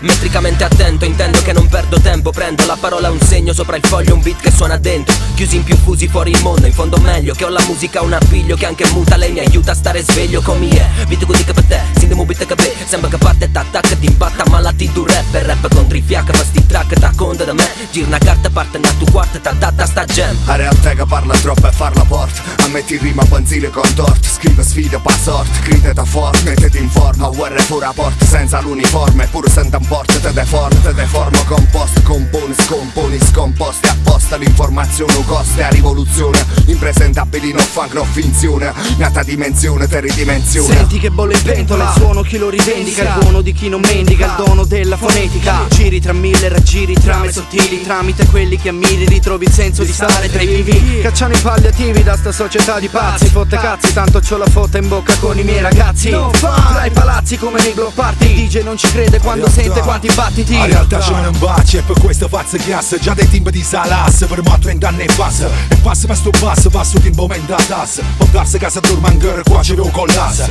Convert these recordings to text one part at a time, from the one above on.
Metricamente attento, intendo che non perdo tempo. Prendo la parola un segno sopra il foglio Un beat che suona dentro. Chiusi in più fusi fuori il mondo In fondo meglio che ho la musica un appiglio Che anche muta. Lei mi aiuta a stare sveglio come è. Vito così che per te, sindiamo beat che pe Sembra che parte t'attacca ti impatta Ma la ti du conta da me. Gir una carta parte na tu quarta Ta data sta gem. A realtà che parla troppo e farla porta Ammetti rima benzine con tort Scrive sfide pa sort Grida da forte Mettiti in forma Guerra pure a porta Senza l'uniforme. Pure senza un porta Te deforma Te deforma. Compost Componi scomponi Scomposti apposta. L'informazione un coste a rivoluzione. Impresentabili non funk no finzione. Nata dimensione te ridimensione. Senti che bolle in pentola Il suono chi lo rivendica. Il buono di chi non mendica Il dono della fonetica. Giri tra mille raggiri Trame sottili Tramite quelli che ammiri Ritrovi il senso di stare tra i vivi. Cacciano i palliativi da sta società di pazzi Fotte cazzi Tanto c'ho la fotta in bocca con i miei ragazzi. Tra i palazzi come nei block party. DJ non ci crede quando sente quanti battiti. A realtà ne un baci e per questo faccio chiasse Già dei timbi di salas per mo' 30 anni e passa. E passa ma sto basso, passo timbo menda tas Può darsi casa dorma ancora qua ci vedo collasse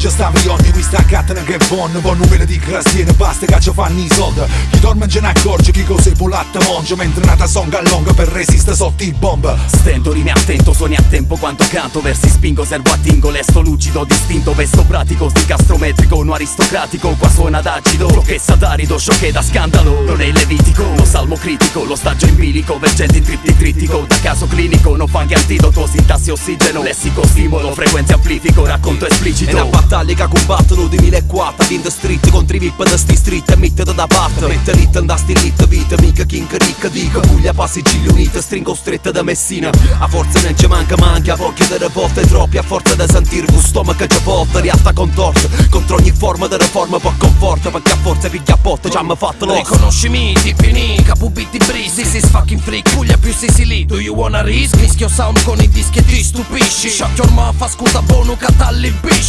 Tu spinge sta milioni, qui sta cattana che buon Buon numero di crastiene, basta che ci fanno i soldi. Chi dorme non ce ne accorge, chi cos'è polatta monge Mentre nata songa longa per resistere sotto il bomb. Stento, rime attento, suoni a tempo quanto canto Versi spingo, servo attingo, lesto lucido, distinto Vesto pratico, sti castrometrico, no aristocratico Qua suona d'acido, che satarido, sciocche da scandalo. Non è levitico, lo salmo critico Lo stagio in bilico, vergente in tripti critico Da caso clinico, non fa che antidoto Sintassi ossigeno, lessico stimolo Frequenze amplifico, racconto esplicito Battaglia che combattono 2004 In the street contro i vip da sti street E mettete da parte. Mette lit da sti lit vita Mica king ricca dica. Puglia passi gigli unite Stringo stretta da Messina. A forza non ci manca manca Pochi delle volte troppi A forza da sentir un stomaco che volta Riatta contorta Contro ogni forma di reforma Può conforta Perché a forza piglia a botte Già mi fatto lo Riconoscimi, nica, pubitti breeze. This is fucking freak, Puglia più Sicily. Do you wanna risk? Mischio sound con i dischi e ti stupisci. Shut your mouth, ascolta bono, catallibisci Ascolta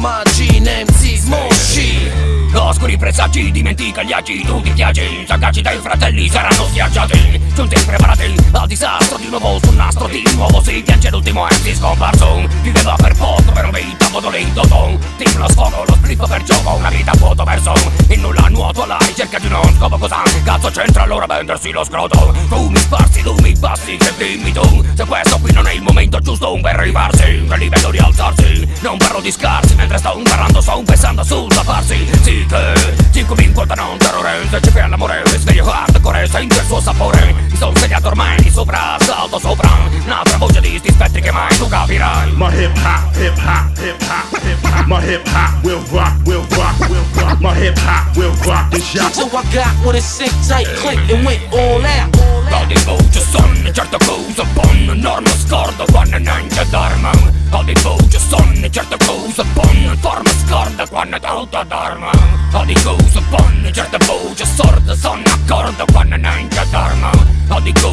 omaggi, MC, smoshi. Oscuri presagi, dimentica gli agi Tutti piaci, sagaci dai fratelli saranno schiacciati. Giunti preparati al disastro di nuovo sul nastro Di nuovo si piange l'ultimo MC scomparso. Viveva per poco, per un vita modolito ton Team lo sfogo, lo spliff per gioco Una vita vuoto verso il nulla nuoto alla ricerca di uno scopo cosa Cazzo c'entra allora vendersi lo scroto? Tu mi sparsi, tu mi passi, che dimmi tu? Se questo qui non è il momento giusto per rifarsi Che livello di alzarsi. Non parlo di scarsi mentre sto parlando Sto pensando sul farsi. Sì che cinque mi incolpano un terrore Se ci fai l'amore sveglio hardcore Senti il suo sapore. Mi sono svegliato ormai sobra, salto sobran Nada vocalist is Patrick and mine, nunca virán My hip hop, hip hop, hip hop, hip hop. My hip hop will rock, will rock, will rock. My hip hop will rock this shot So I got what it sick tight click and went all out. Aldi Bojason, certa cosa buona Norma scorda, quando nangia d'arma Aldi Bojason, certa cosa buona Forma scorda, quando tolta d'arma Aldi cosa buona, certa voce sorda Sono accorda, quando nangia d'arma Aldi Bojason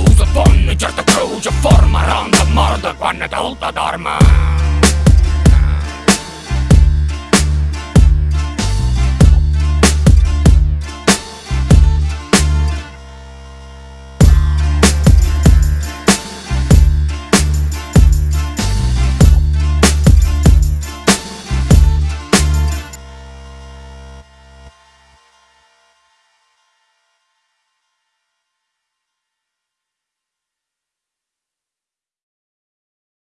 di cose